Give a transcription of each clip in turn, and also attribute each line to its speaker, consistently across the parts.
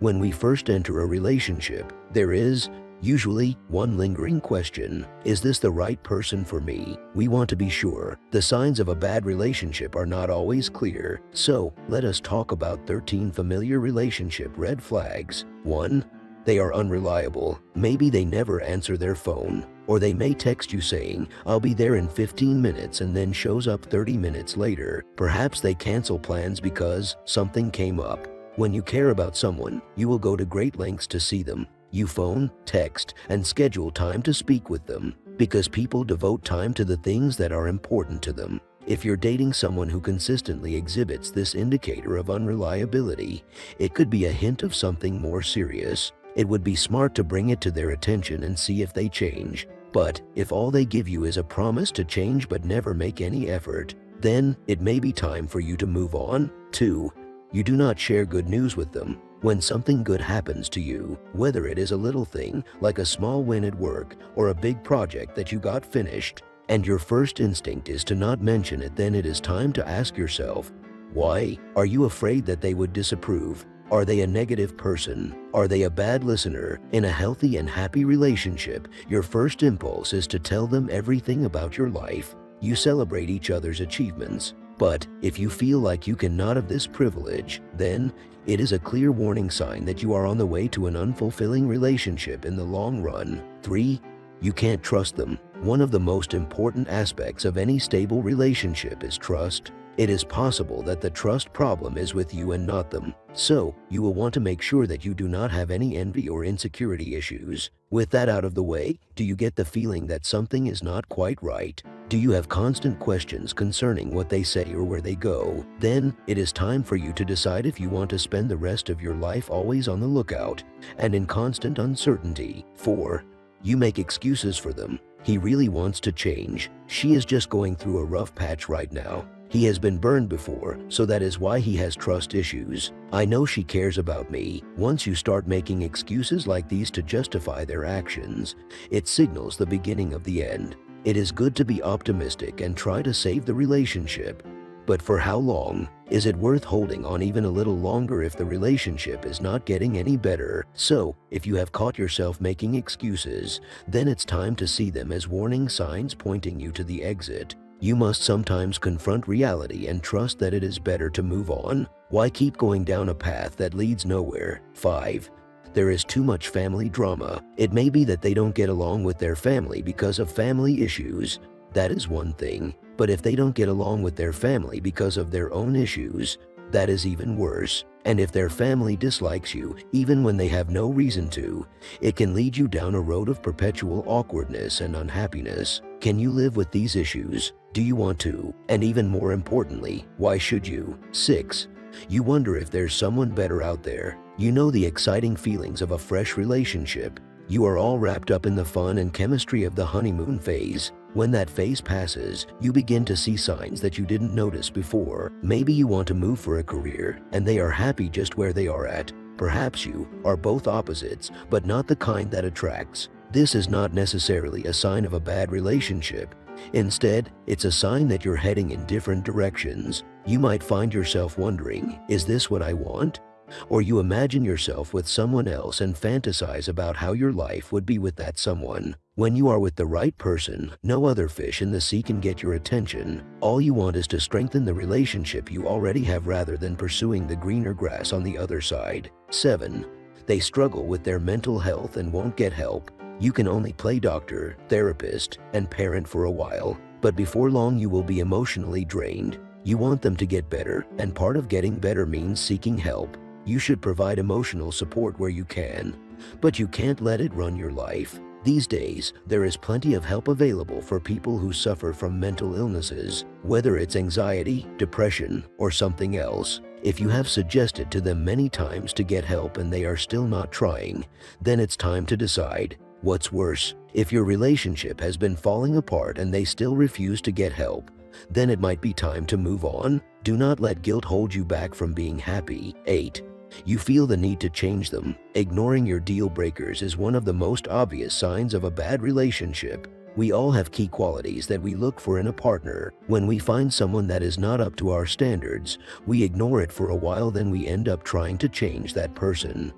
Speaker 1: When we first enter a relationship, there is, usually, one lingering question. Is this the right person for me? We want to be sure. The signs of a bad relationship are not always clear. So, let us talk about 13 familiar relationship red flags. 1. They are unreliable. Maybe they never answer their phone. Or they may text you saying, I'll be there in 15 minutes and then shows up 30 minutes later. Perhaps they cancel plans because something came up. When you care about someone, you will go to great lengths to see them. You phone, text, and schedule time to speak with them because people devote time to the things that are important to them. If you're dating someone who consistently exhibits this indicator of unreliability, it could be a hint of something more serious. It would be smart to bring it to their attention and see if they change. But if all they give you is a promise to change but never make any effort, then it may be time for you to move on. 2. You do not share good news with them. When something good happens to you, whether it is a little thing like a small win at work or a big project that you got finished, and your first instinct is to not mention it, then it is time to ask yourself, why? Are you afraid that they would disapprove? Are they a negative person? Are they a bad listener? In a healthy and happy relationship, your first impulse is to tell them everything about your life. You celebrate each other's achievements. But if you feel like you cannot have this privilege, then it is a clear warning sign that you are on the way to an unfulfilling relationship in the long run. 3. You can't trust them. One of the most important aspects of any stable relationship is trust. It is possible that the trust problem is with you and not them. So, you will want to make sure that you do not have any envy or insecurity issues. With that out of the way, do you get the feeling that something is not quite right? Do you have constant questions concerning what they say or where they go? Then, it is time for you to decide if you want to spend the rest of your life always on the lookout and in constant uncertainty. 4. You make excuses for them. He really wants to change. She is just going through a rough patch right now. He has been burned before, so that is why he has trust issues. I know she cares about me. Once you start making excuses like these to justify their actions, it signals the beginning of the end. It is good to be optimistic and try to save the relationship. But for how long? Is it worth holding on even a little longer if the relationship is not getting any better? So, if you have caught yourself making excuses, then it's time to see them as warning signs pointing you to the exit. You must sometimes confront reality and trust that it is better to move on. Why keep going down a path that leads nowhere? 5. There is too much family drama. It may be that they don't get along with their family because of family issues. That is one thing. But if they don't get along with their family because of their own issues, that is even worse. And if their family dislikes you, even when they have no reason to, it can lead you down a road of perpetual awkwardness and unhappiness. Can you live with these issues? Do you want to? And even more importantly, why should you? 6. You wonder if there's someone better out there. You know the exciting feelings of a fresh relationship. You are all wrapped up in the fun and chemistry of the honeymoon phase. When that phase passes, you begin to see signs that you didn't notice before. Maybe you want to move for a career, and they are happy just where they are at. Perhaps you are both opposites, but not the kind that attracts. This is not necessarily a sign of a bad relationship. Instead, it's a sign that you're heading in different directions. You might find yourself wondering, is this what I want? Or you imagine yourself with someone else and fantasize about how your life would be with that someone. When you are with the right person, no other fish in the sea can get your attention. All you want is to strengthen the relationship you already have rather than pursuing the greener grass on the other side. 7. They struggle with their mental health and won't get help. You can only play doctor, therapist, and parent for a while, but before long you will be emotionally drained. You want them to get better, and part of getting better means seeking help. You should provide emotional support where you can, but you can't let it run your life. These days, there is plenty of help available for people who suffer from mental illnesses, whether it's anxiety, depression, or something else. If you have suggested to them many times to get help and they are still not trying, then it's time to decide. What's worse, if your relationship has been falling apart and they still refuse to get help, then it might be time to move on. Do not let guilt hold you back from being happy. 8. You feel the need to change them. Ignoring your deal breakers is one of the most obvious signs of a bad relationship. We all have key qualities that we look for in a partner. When we find someone that is not up to our standards, we ignore it for a while then we end up trying to change that person.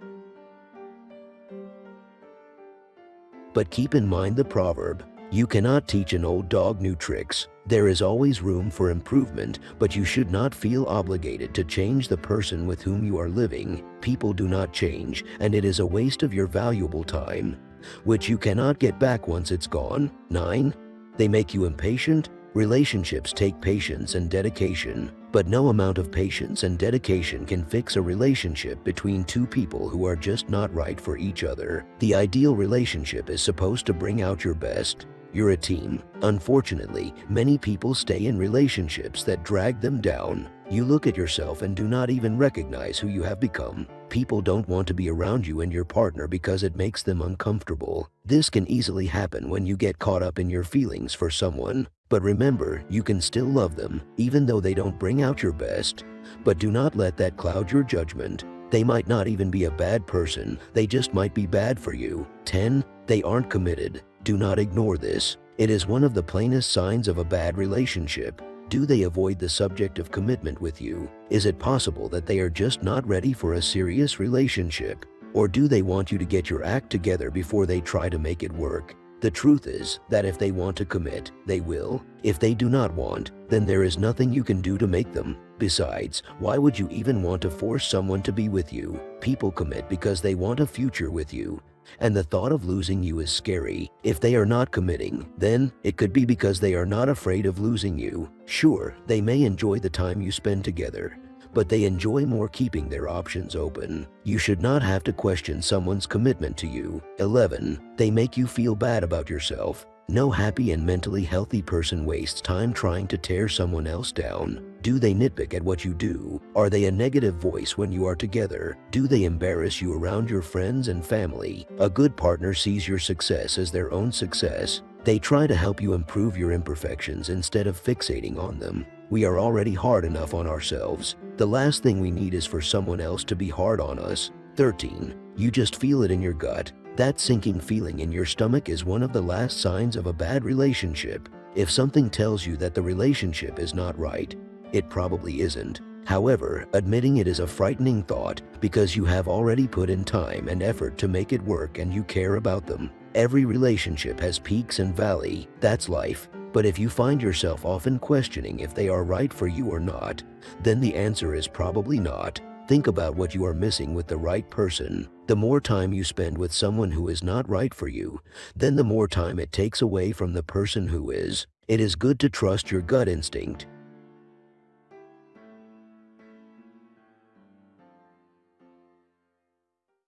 Speaker 1: But keep in mind the proverb, you cannot teach an old dog new tricks. There is always room for improvement, but you should not feel obligated to change the person with whom you are living. People do not change, and it is a waste of your valuable time, which you cannot get back once it's gone. 9. They make you impatient. Relationships take patience and dedication, but no amount of patience and dedication can fix a relationship between two people who are just not right for each other. The ideal relationship is supposed to bring out your best, you're a team. Unfortunately, many people stay in relationships that drag them down. You look at yourself and do not even recognize who you have become. People don't want to be around you and your partner because it makes them uncomfortable. This can easily happen when you get caught up in your feelings for someone. But remember, you can still love them, even though they don't bring out your best. But do not let that cloud your judgment. They might not even be a bad person, they just might be bad for you. 10. They aren't committed. Do not ignore this. It is one of the plainest signs of a bad relationship. Do they avoid the subject of commitment with you? Is it possible that they are just not ready for a serious relationship? Or do they want you to get your act together before they try to make it work? The truth is that if they want to commit, they will. If they do not want, then there is nothing you can do to make them. Besides, why would you even want to force someone to be with you? People commit because they want a future with you and the thought of losing you is scary. If they are not committing, then it could be because they are not afraid of losing you. Sure, they may enjoy the time you spend together, but they enjoy more keeping their options open. You should not have to question someone's commitment to you. 11. They make you feel bad about yourself. No happy and mentally healthy person wastes time trying to tear someone else down. Do they nitpick at what you do? Are they a negative voice when you are together? Do they embarrass you around your friends and family? A good partner sees your success as their own success. They try to help you improve your imperfections instead of fixating on them. We are already hard enough on ourselves. The last thing we need is for someone else to be hard on us. 13. You just feel it in your gut. That sinking feeling in your stomach is one of the last signs of a bad relationship. If something tells you that the relationship is not right, it probably isn't. However, admitting it is a frightening thought because you have already put in time and effort to make it work and you care about them. Every relationship has peaks and valley, that's life. But if you find yourself often questioning if they are right for you or not, then the answer is probably not. Think about what you are missing with the right person. The more time you spend with someone who is not right for you, then the more time it takes away from the person who is. It is good to trust your gut instinct.